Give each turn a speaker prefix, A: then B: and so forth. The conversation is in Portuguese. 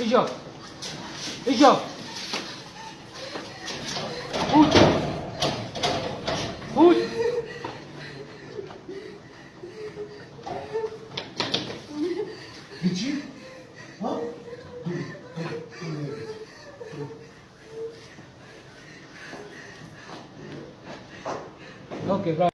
A: E joga. E Chodź.
B: Gdzie? A?
A: Okay, bro.